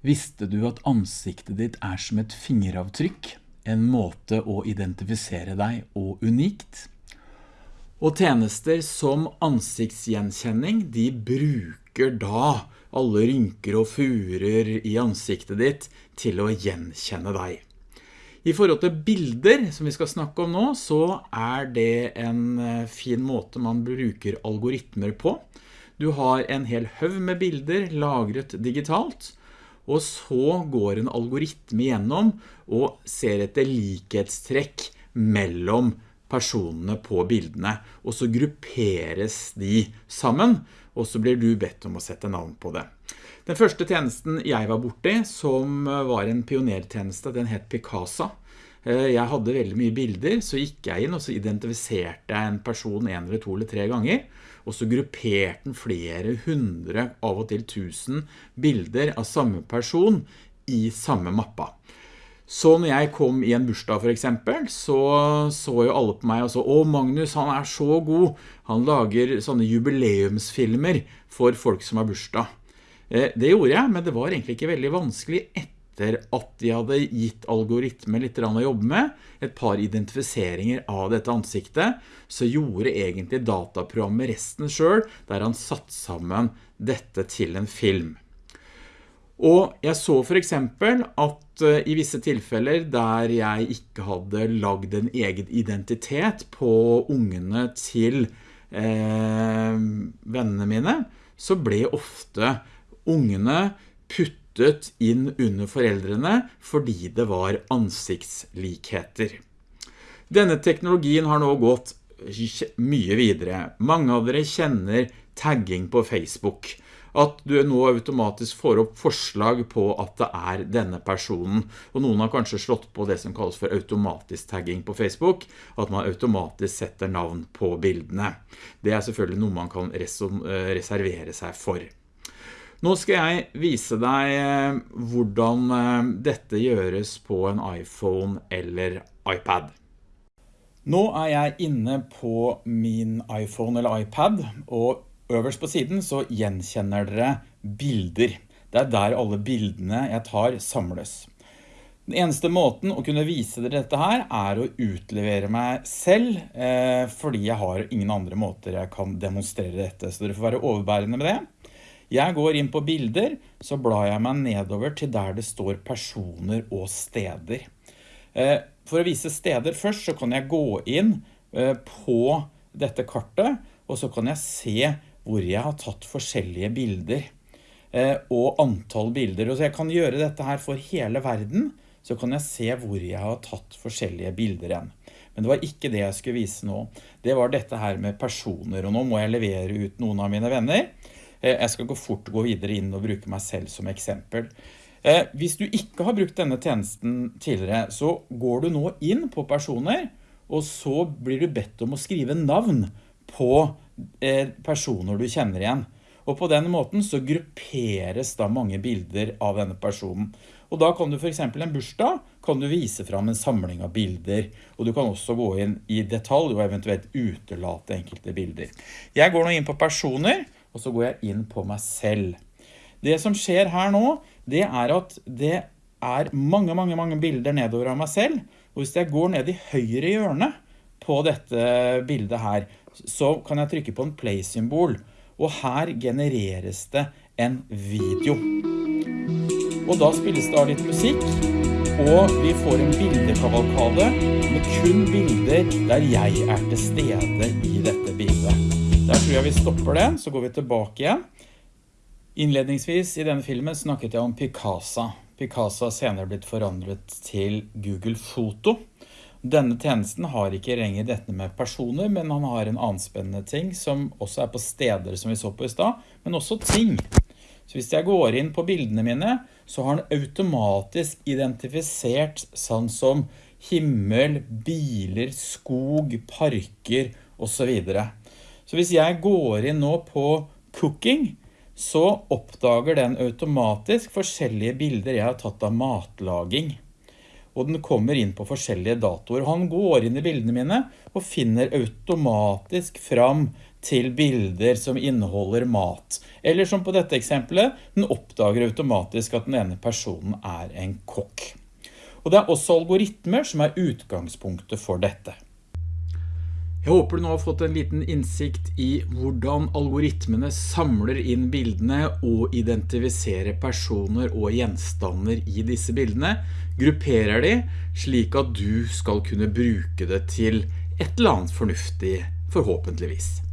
Visste du at ansiktet ditt er som et fingeravtrykk, en måte å identifisere deg og unikt? Og tjenester som ansiktsgjenkjenning, de bruker da alle rynker og furer i ansiktet ditt til å gjenkjenne deg. I forhold til bilder, som vi skal snakke om nå, så er det en eh, fin måte man bruker algoritmer på. Du har en hel høv med bilder lagret digitalt, og så går en algoritme gjennom og ser etter likhetstrekk mellom personene på bildene, og så grupperes de sammen, og så blir du bedt om å sette navn på det. Den første tjenesten jeg var borte i, som var en pionertjeneste, den het Picasa. Eh, jeg hadde veldig mye bilder, så gikk jeg inn og så identifiserte jeg en person en eller to eller tre ganger, og så grupperte den flere hundre, av og til tusen bilder av samme person i samme mappa. Så når jeg kom i en bursdag for eksempel, så så jo alle på meg og så, «Å, Magnus, han er så god! Han lager sånne jubileumsfilmer for folk som har bursdag». Eh, det gjorde jeg, men det var egentlig ikke veldig vanskelig etter at de hadde gitt algoritmer litt å jobbe med, et par identifiseringer av dette ansiktet, så gjorde egentlig dataprogrammet resten selv, der han satt sammen dette til en film. Og jeg så for eksempel at eh, i visse tilfeller der jeg ikke hadde lagd en egen identitet på ungene til eh, vennene mine, så ble ofte ungene puttet inn under foreldrene fordi det var ansiktslikheter. Denne teknologien har nå gått mye videre. Mange av dere kjenner tagging på Facebook at du nå automatisk får opp forslag på at det er denne personen. Og noen har kanskje slått på det som kalles for automatisk tagging på Facebook, at man automatisk setter navn på bildene. Det er selvfølgelig noe man kan eh, reservere seg for. Nå skal jeg vise deg eh, hvordan eh, dette gjøres på en iPhone eller iPad. Nå er jeg inne på min iPhone eller iPad, og Øverst på siden så gjenkjenner dere bilder. Det er der alle bildene jeg tar samles. Den eneste måten å kunne vise dere dette her er å utlevere meg selv, eh, fordi jeg har ingen andre måter jeg kan demonstrere dette, så dere får være overbærende med det. Jeg går inn på bilder, så blar jeg meg nedover til der det står personer og steder. Eh, for å vise steder først, så kan jeg gå inn eh, på dette kartet, og så kan jeg se hvor jeg har tatt forskjellige bilder eh, og antall bilder. Og så jeg kan gjøre dette her for hele verden, så kan jeg se hvor jeg har tatt forskjellige bilder igjen. Men det var ikke det jeg skulle vise nå. Det var dette her med personer, og nå må jeg levere ut noen av mine venner. Eh, jeg skal gå fort gå videre inn og bruke meg selv som eksempel. Eh, hvis du ikke har brukt denne tjenesten tidligere, så går du nå inn på personer, og så blir du bedt om å skrive navn på Eh, personer du kjenner igjen. Og på den måten så grupperes da mange bilder av denne personen. Og da kan du for eksempel en bursdag, kan du vise fram en samling av bilder, og du kan også gå inn i detalj og eventuelt utelate enkelte bilder. Jeg går nå inn på personer, og så går jeg inn på meg selv. Det som skjer her nå, det er at det er mange, mange, mange bilder nedover av meg selv, og hvis jeg går ned i høyre hjørne på dette bildet her, så kan jeg trykke på en play-symbol, og her genereres det en video. Og da spilles det av litt musikk, og vi får en bildekavalkade med kun bilder der jeg er til stede i dette bildet. Tror jeg vi stopper det, så går vi tilbake igjen. Innledningsvis i denne filmen snakket jeg om Picasa. Picasa har senere blitt forandret til Google Foto. Denne tjenesten har ikke lenger dette med personer, men han har en annen spennende ting som også er på steder som vi så på i stad, men også ting. Så hvis jeg går inn på bildene mine, så har han automatisk identifisert sånn som himmel, biler, skog, parker og så videre. Så hvis jeg går inn nå på cooking, så oppdager den automatisk forskjellige bilder jeg har tatt av matlaging og den kommer inn på forskjellige datoer. Han går inn i bildene mine og finner automatisk fram til bilder som inneholder mat. Eller som på dette eksempelet, den oppdager automatisk at den ene personen er en kokk. Og det er også algoritmer som er utgangspunktet for dette. Jeg håper du nå har fått en liten innsikt i hvordan algoritmene samler inn bildene og identifiserer personer og gjenstander i disse bildene, grupperer de slik at du skal kunne bruke det til et eller annet fornuftig forhåpentligvis.